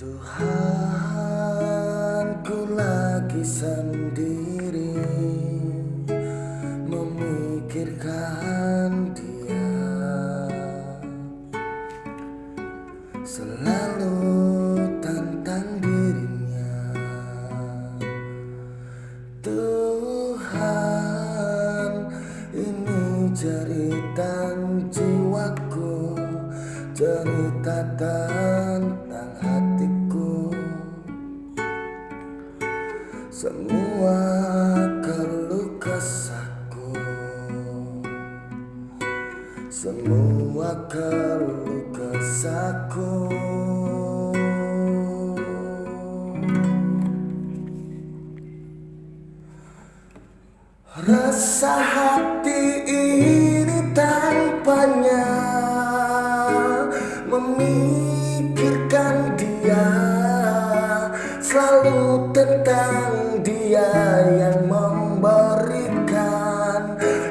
Tuhan ku lagi sendiri memikirkan dia. Selalu tentang dirinya. Tuhan ini cerita jiwaku Cerita tentang Semua keluh kesahku. Semua keluh kesahku. Rasa hati ini tanpanya Memikirkan tentang dia yang memberikan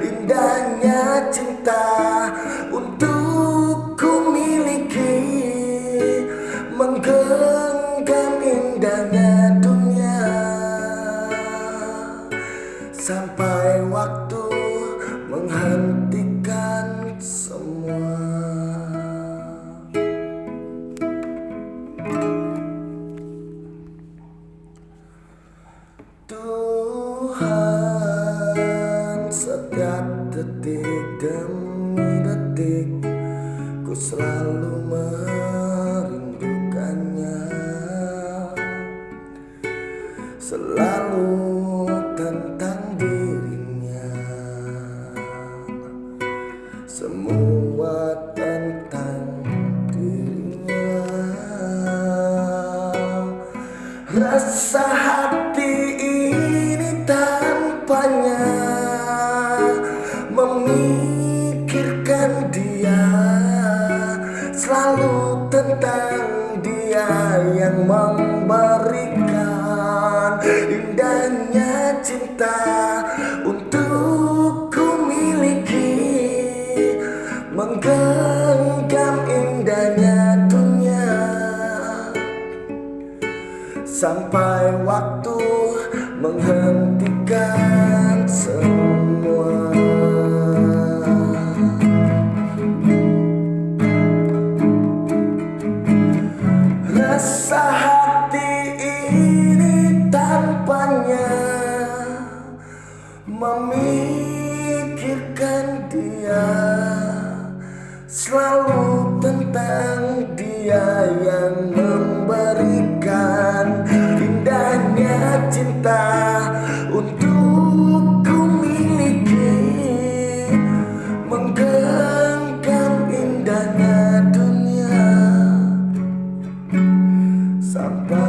Indahnya cinta untuk merindukannya. Selalu tentang dirinya. Semua tentang dirinya. Rasa hati ini tanpanya Memikirkan dia Selalu tentang dia yang memberikan Indahnya cinta untuk ku miliki. Menggenggam indahnya dunia. Sampai waktu menghentikan Rasa hati ini tanpanya Memikirkan dia. Selalu I've